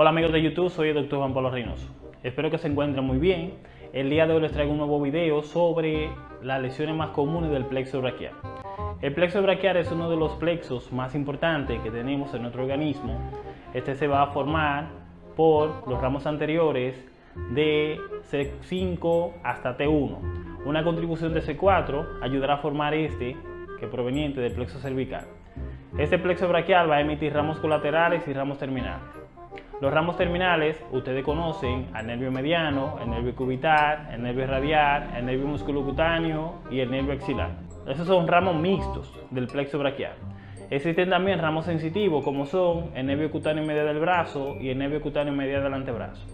Hola amigos de YouTube, soy el Dr. Juan Pablo Reynoso. Espero que se encuentren muy bien. El día de hoy les traigo un nuevo video sobre las lesiones más comunes del plexo braquial. El plexo braquial es uno de los plexos más importantes que tenemos en nuestro organismo. Este se va a formar por los ramos anteriores de C5 hasta T1. Una contribución de C4 ayudará a formar este, que es proveniente del plexo cervical. Este plexo braquial va a emitir ramos colaterales y ramos terminales. Los ramos terminales, ustedes conocen al nervio mediano, el nervio cubital, el nervio radial, el nervio musculocutáneo y el nervio axilar. Esos son ramos mixtos del plexo braquial. Existen también ramos sensitivos como son el nervio cutáneo medio del brazo y el nervio cutáneo medio del antebrazo.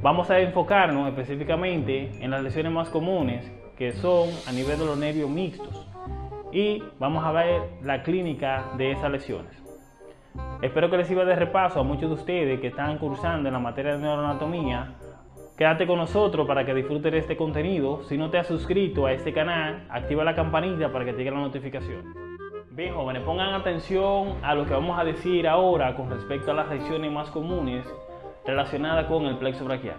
Vamos a enfocarnos específicamente en las lesiones más comunes que son a nivel de los nervios mixtos y vamos a ver la clínica de esas lesiones. Espero que les sirva de repaso a muchos de ustedes que están cursando en la materia de neuroanatomía. Quédate con nosotros para que disfrutes de este contenido. Si no te has suscrito a este canal, activa la campanita para que te llegue la notificación. Bien jóvenes, pongan atención a lo que vamos a decir ahora con respecto a las lesiones más comunes relacionadas con el plexo braquial.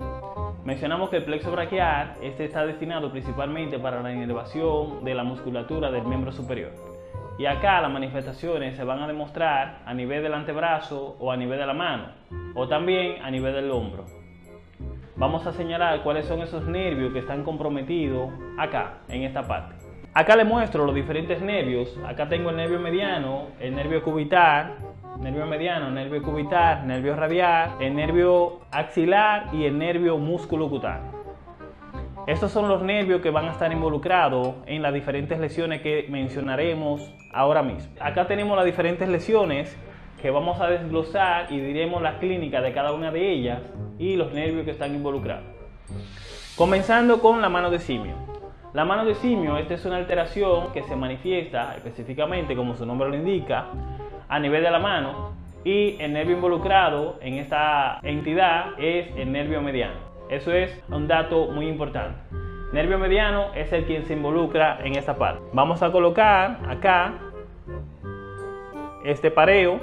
Mencionamos que el plexo braquial este está destinado principalmente para la inervación de la musculatura del miembro superior. Y acá las manifestaciones se van a demostrar a nivel del antebrazo o a nivel de la mano, o también a nivel del hombro. Vamos a señalar cuáles son esos nervios que están comprometidos acá, en esta parte. Acá le muestro los diferentes nervios. Acá tengo el nervio mediano, el nervio cubital, nervio mediano, nervio cubital, nervio radial, el nervio axilar y el nervio músculo cutáneo. Estos son los nervios que van a estar involucrados en las diferentes lesiones que mencionaremos ahora mismo. Acá tenemos las diferentes lesiones que vamos a desglosar y diremos la clínica de cada una de ellas y los nervios que están involucrados. Comenzando con la mano de simio. La mano de simio, esta es una alteración que se manifiesta específicamente, como su nombre lo indica, a nivel de la mano y el nervio involucrado en esta entidad es el nervio mediano. Eso es un dato muy importante. Nervio mediano es el quien se involucra en esta parte. Vamos a colocar acá este pareo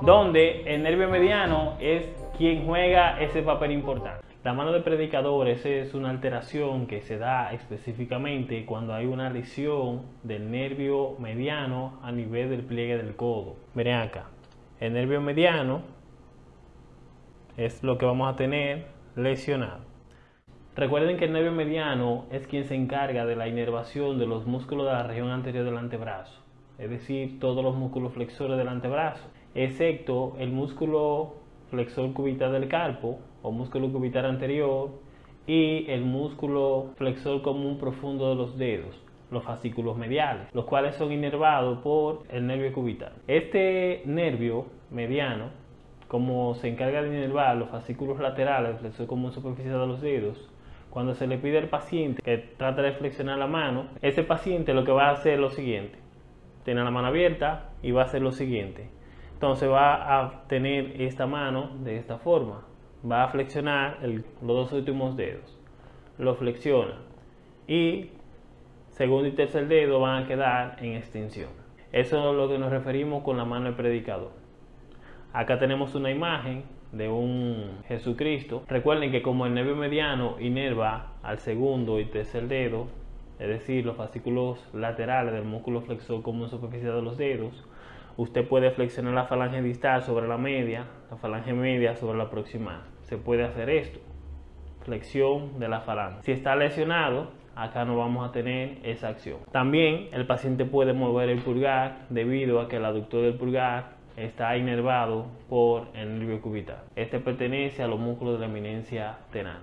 donde el nervio mediano es quien juega ese papel importante. La mano de predicadores es una alteración que se da específicamente cuando hay una lesión del nervio mediano a nivel del pliegue del codo. Miren acá, el nervio mediano es lo que vamos a tener lesionado. Recuerden que el nervio mediano es quien se encarga de la inervación de los músculos de la región anterior del antebrazo, es decir, todos los músculos flexores del antebrazo, excepto el músculo flexor cubital del carpo o músculo cubital anterior y el músculo flexor común profundo de los dedos, los fascículos mediales, los cuales son inervados por el nervio cubital. Este nervio mediano como se encarga de inervar los fascículos laterales, flexor común superficial de los dedos, cuando se le pide al paciente que trate de flexionar la mano, ese paciente lo que va a hacer es lo siguiente. Tiene la mano abierta y va a hacer lo siguiente. Entonces va a tener esta mano de esta forma. Va a flexionar los dos últimos dedos. Lo flexiona. Y segundo y tercer dedo van a quedar en extensión. Eso es lo que nos referimos con la mano del predicador. Acá tenemos una imagen de un Jesucristo. Recuerden que como el nervio mediano inerva al segundo y tercer dedo, es decir, los fascículos laterales del músculo flexor común superficial de los dedos, usted puede flexionar la falange distal sobre la media, la falange media sobre la proximal. Se puede hacer esto, flexión de la falange. Si está lesionado, acá no vamos a tener esa acción. También el paciente puede mover el pulgar debido a que el aductor del pulgar está inervado por el nervio cubital. Este pertenece a los músculos de la eminencia tenal.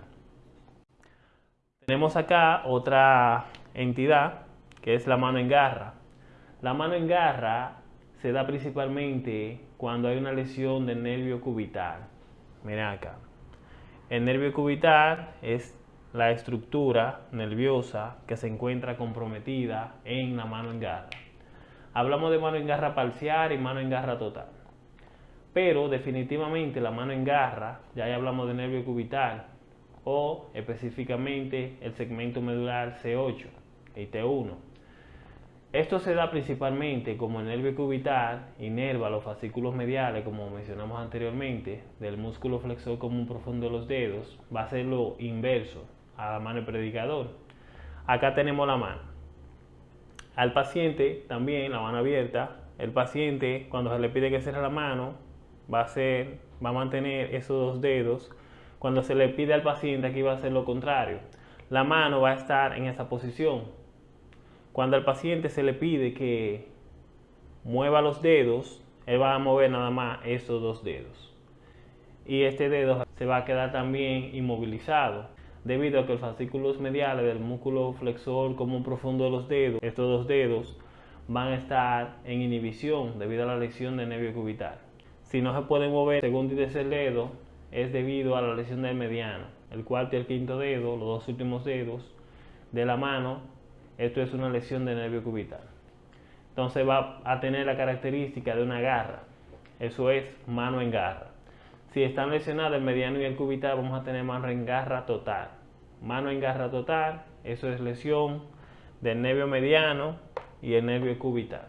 Tenemos acá otra entidad que es la mano en garra. La mano en garra se da principalmente cuando hay una lesión del nervio cubital. Miren acá. El nervio cubital es la estructura nerviosa que se encuentra comprometida en la mano en garra. Hablamos de mano en garra parcial y mano en garra total. Pero definitivamente la mano en garra, ya hablamos de nervio cubital o específicamente el segmento medular C8 y T1. Esto se da principalmente como el nervio cubital inerva los fascículos mediales, como mencionamos anteriormente, del músculo flexor común profundo de los dedos, va a ser lo inverso a la mano predicador. Acá tenemos la mano. Al paciente también, la mano abierta, el paciente cuando se le pide que cierre la mano, va a, hacer, va a mantener esos dos dedos. Cuando se le pide al paciente aquí va a hacer lo contrario. La mano va a estar en esa posición, cuando al paciente se le pide que mueva los dedos, él va a mover nada más esos dos dedos. Y este dedo se va a quedar también inmovilizado debido a que los fascículos mediales del músculo flexor común profundo de los dedos, estos dos dedos, van a estar en inhibición debido a la lesión del nervio cubital. Si no se puede mover según dice el dedo, es debido a la lesión del mediano. El cuarto y el quinto dedo, los dos últimos dedos de la mano, esto es una lesión de nervio cubital. Entonces va a tener la característica de una garra. Eso es mano en garra. Si están lesionados el mediano y el cubital, vamos a tener mano en garra total. Mano en garra total, eso es lesión del nervio mediano y el nervio cubital.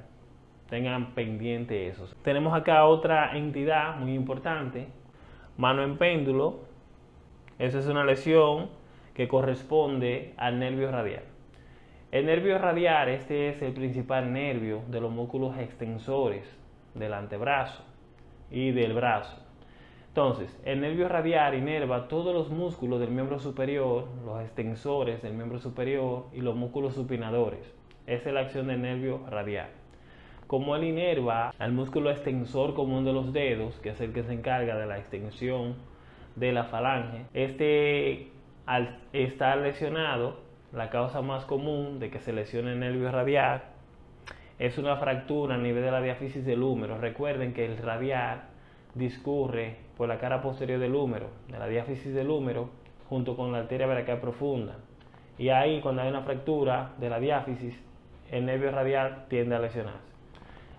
Tengan pendiente eso. Tenemos acá otra entidad muy importante, mano en péndulo. Esa es una lesión que corresponde al nervio radial. El nervio radial, este es el principal nervio de los músculos extensores del antebrazo y del brazo. Entonces, el nervio radial inerva todos los músculos del miembro superior, los extensores del miembro superior y los músculos supinadores. Esa es la acción del nervio radial. Como él inerva al músculo extensor común de los dedos, que es el que se encarga de la extensión de la falange, este al estar lesionado la causa más común de que se lesione el nervio radial es una fractura a nivel de la diáfisis del húmero. Recuerden que el radial discurre por la cara posterior del húmero, de la diáfisis del húmero, junto con la arteria brachial profunda. Y ahí, cuando hay una fractura de la diáfisis, el nervio radial tiende a lesionarse.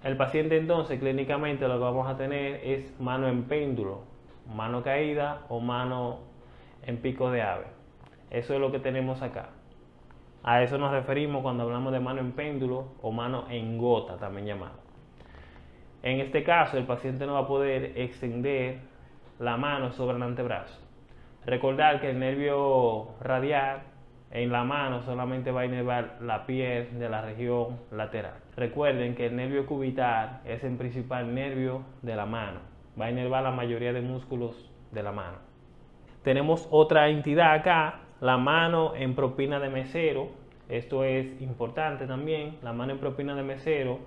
El paciente entonces clínicamente lo que vamos a tener es mano en péndulo, mano caída o mano en pico de ave. Eso es lo que tenemos acá. A eso nos referimos cuando hablamos de mano en péndulo o mano en gota, también llamado. En este caso, el paciente no va a poder extender la mano sobre el antebrazo. Recordar que el nervio radial en la mano solamente va a inervar la piel de la región lateral. Recuerden que el nervio cubital es el principal nervio de la mano. Va a inervar la mayoría de músculos de la mano. Tenemos otra entidad acá la mano en propina de mesero, esto es importante también, la mano en propina de mesero,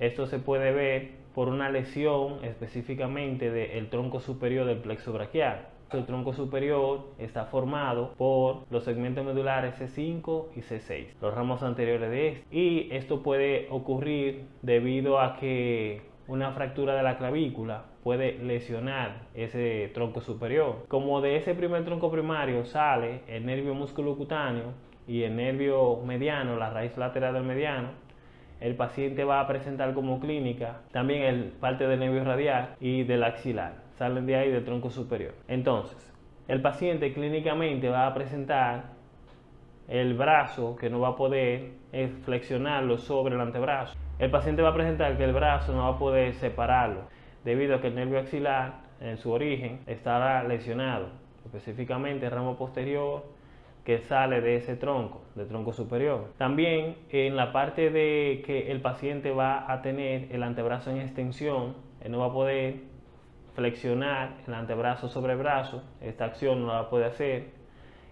esto se puede ver por una lesión específicamente del tronco superior del plexo braquial. El tronco superior está formado por los segmentos medulares C5 y C6, los ramos anteriores de este. Y esto puede ocurrir debido a que una fractura de la clavícula puede lesionar ese tronco superior. Como de ese primer tronco primario sale el nervio musculocutáneo y el nervio mediano, la raíz lateral del mediano, el paciente va a presentar como clínica también el parte del nervio radial y del axilar. Salen de ahí del tronco superior. Entonces, el paciente clínicamente va a presentar el brazo que no va a poder flexionarlo sobre el antebrazo. El paciente va a presentar que el brazo no va a poder separarlo debido a que el nervio axilar en su origen estará lesionado, específicamente el ramo posterior que sale de ese tronco, del tronco superior. También en la parte de que el paciente va a tener el antebrazo en extensión, él no va a poder flexionar el antebrazo sobre el brazo, esta acción no la puede hacer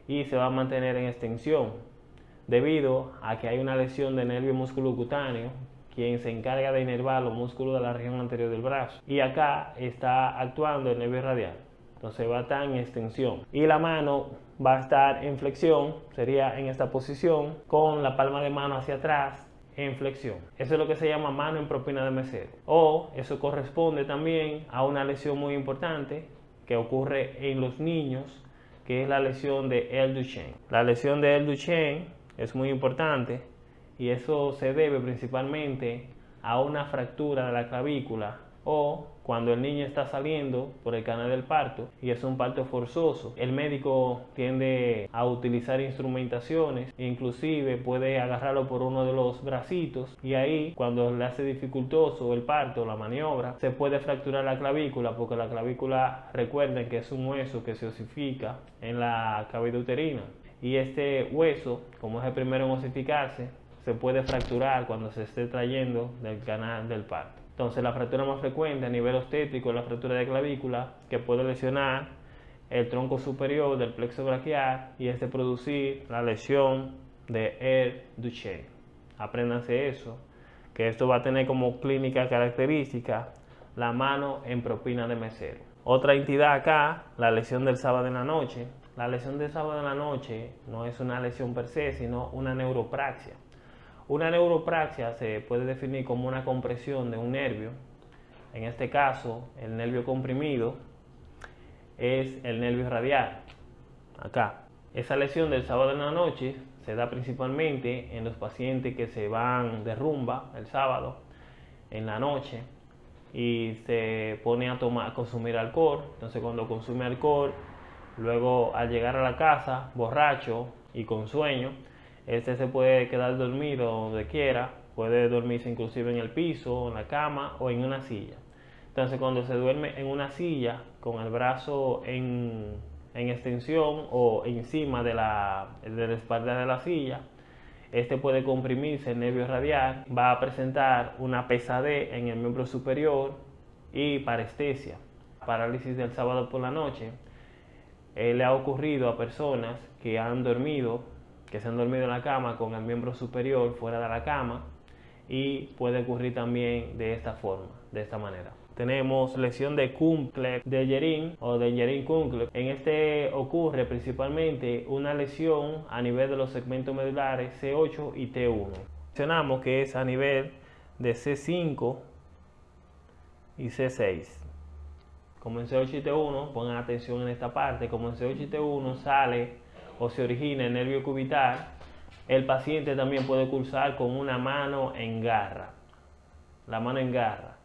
y se va a mantener en extensión debido a que hay una lesión del nervio musculocutáneo quien se encarga de inervar los músculos de la región anterior del brazo. Y acá está actuando el nervio radial. Entonces va estar en extensión. Y la mano va a estar en flexión sería en esta posición con la palma de mano hacia atrás en flexión. Eso es lo que se llama mano en propina de mesero. O eso corresponde también a una lesión muy importante que ocurre en los niños que es la lesión de El Duchenne. La lesión de El Duchenne es muy importante y eso se debe principalmente a una fractura de la clavícula o cuando el niño está saliendo por el canal del parto y es un parto forzoso. El médico tiende a utilizar instrumentaciones, inclusive puede agarrarlo por uno de los bracitos y ahí cuando le hace dificultoso el parto, la maniobra, se puede fracturar la clavícula porque la clavícula recuerden que es un hueso que se osifica en la cavidad uterina y este hueso, como es el primero en osificarse, se puede fracturar cuando se esté trayendo del canal del parto. Entonces la fractura más frecuente a nivel obstétrico es la fractura de clavícula que puede lesionar el tronco superior del plexo braquial y este producir la lesión de Air Duchenne. Apréndanse eso, que esto va a tener como clínica característica la mano en propina de mesero. Otra entidad acá, la lesión del sábado en la noche. La lesión del sábado en la noche no es una lesión per se, sino una neuropraxia. Una neuropraxia se puede definir como una compresión de un nervio. En este caso, el nervio comprimido es el nervio radial. Acá. Esa lesión del sábado en la noche se da principalmente en los pacientes que se van de rumba el sábado en la noche y se pone a tomar a consumir alcohol. Entonces, cuando consume alcohol, luego al llegar a la casa borracho y con sueño, este se puede quedar dormido donde quiera, puede dormirse inclusive en el piso, en la cama o en una silla. Entonces cuando se duerme en una silla con el brazo en, extensión o encima de la, de la espalda de la silla, este puede comprimirse el nervio radial, va a presentar una pesadez en el miembro superior y parestesia, parálisis del sábado por la noche. Eh, le ha ocurrido a personas que han dormido que se han dormido en la cama con el miembro superior fuera de la cama y puede ocurrir también de esta forma, de esta manera. Tenemos lesión de Kumple de Yerin o de Yerin Kumple. En este ocurre principalmente una lesión a nivel de los segmentos medulares C8 y T1. Mencionamos que es a nivel de C5 y C6. Como en C8 y T1, pongan atención en esta parte, como en C8 y T1 sale o se origina el nervio cubital, el paciente también puede cursar con una mano en garra, la mano en garra.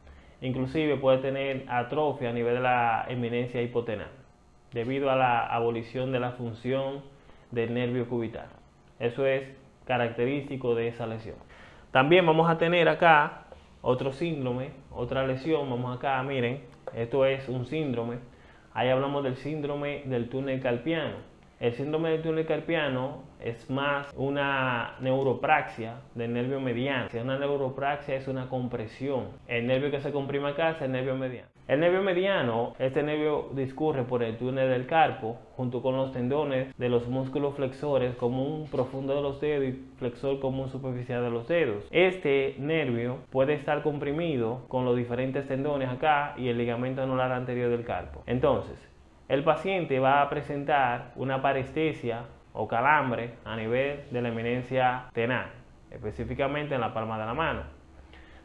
Inclusive puede tener atrofia a nivel de la eminencia hipotenal, debido a la abolición de la función del nervio cubital. Eso es característico de esa lesión. También vamos a tener acá otro síndrome, otra lesión. Vamos acá, miren, esto es un síndrome. Ahí hablamos del síndrome del túnel carpiano. El síndrome del túnel carpiano es más una neuropraxia del nervio mediano. Si una neuropraxia es una compresión. El nervio que se comprime acá es el nervio mediano. El nervio mediano, este nervio discurre por el túnel del carpo junto con los tendones de los músculos flexores común profundo de los dedos y flexor común superficial de los dedos. Este nervio puede estar comprimido con los diferentes tendones acá y el ligamento anular anterior del carpo. Entonces, el paciente va a presentar una parestesia o calambre a nivel de la eminencia tenal, específicamente en la palma de la mano.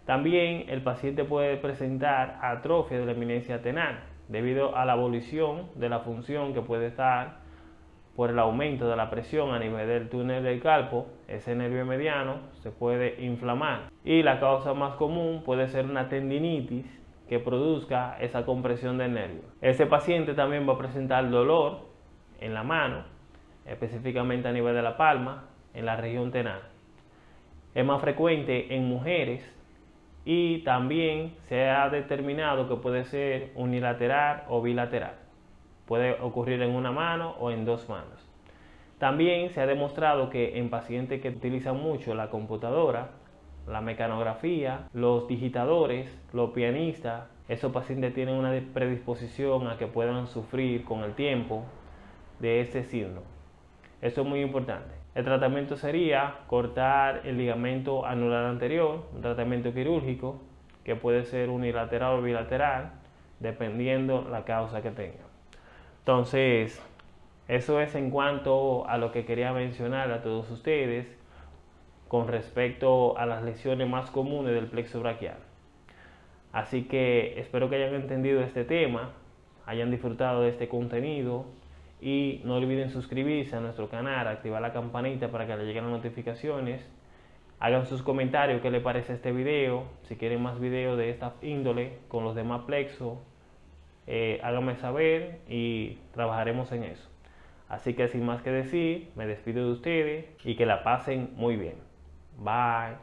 También el paciente puede presentar atrofia de la eminencia tenal debido a la abolición de la función que puede estar por el aumento de la presión a nivel del túnel del carpo, ese nervio mediano se puede inflamar. Y la causa más común puede ser una tendinitis que produzca esa compresión del nervio. Ese paciente también va a presentar dolor en la mano, específicamente a nivel de la palma, en la región tenal. Es más frecuente en mujeres y también se ha determinado que puede ser unilateral o bilateral. Puede ocurrir en una mano o en dos manos. También se ha demostrado que en pacientes que utilizan mucho la computadora, la mecanografía, los digitadores, los pianistas, esos pacientes tienen una predisposición a que puedan sufrir con el tiempo de este síndrome. Eso es muy importante. El tratamiento sería cortar el ligamento anular anterior, un tratamiento quirúrgico que puede ser unilateral o bilateral, dependiendo la causa que tenga. Entonces, eso es en cuanto a lo que quería mencionar a todos ustedes con respecto a las lesiones más comunes del plexo braquial. Así que espero que hayan entendido este tema, hayan disfrutado de este contenido y no olviden suscribirse a nuestro canal, activar la campanita para que le lleguen las notificaciones Hagan sus comentarios qué les parece este video. Si quieren más videos de esta índole con los demás plexos, eh, háganme saber y trabajaremos en eso. Así que sin más que decir, me despido de ustedes y que la pasen muy bien. Bye.